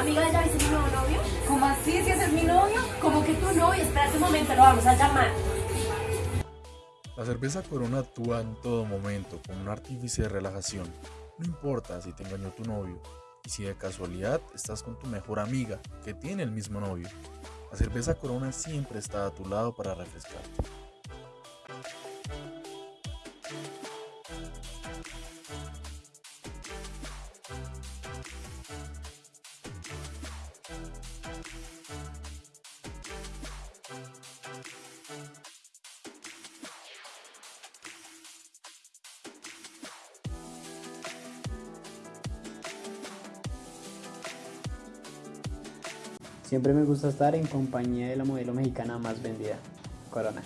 Amiga, ¿ya viste mi nuevo novio? ¿Cómo así? ¿Si ese es mi novio? Como que tu novio, espérate un momento, lo vamos a llamar. La cerveza Corona actúa en todo momento como un artífice de relajación. No importa si te engañó tu novio y si de casualidad estás con tu mejor amiga que tiene el mismo novio. La cerveza Corona siempre está a tu lado para refrescarte. Siempre me gusta estar en compañía de la modelo mexicana más vendida, Corona.